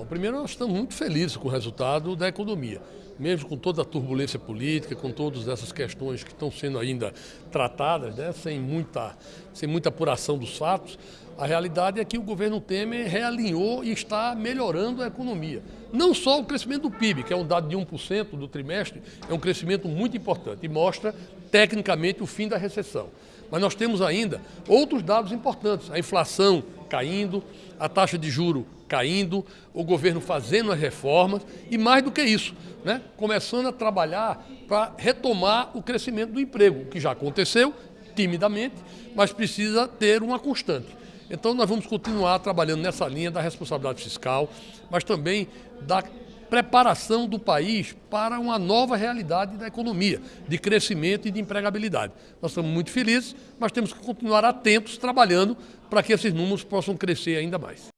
Bom, primeiro, nós estamos muito felizes com o resultado da economia. Mesmo com toda a turbulência política, com todas essas questões que estão sendo ainda tratadas, né, sem, muita, sem muita apuração dos fatos, a realidade é que o governo Temer realinhou e está melhorando a economia. Não só o crescimento do PIB, que é um dado de 1% do trimestre, é um crescimento muito importante e mostra, tecnicamente, o fim da recessão. Mas nós temos ainda outros dados importantes. A inflação caindo, a taxa de juro caindo, o governo fazendo as reformas e mais do que isso, né, começando a trabalhar para retomar o crescimento do emprego, que já aconteceu timidamente, mas precisa ter uma constante. Então nós vamos continuar trabalhando nessa linha da responsabilidade fiscal, mas também da preparação do país para uma nova realidade da economia, de crescimento e de empregabilidade. Nós estamos muito felizes, mas temos que continuar atentos, trabalhando para que esses números possam crescer ainda mais.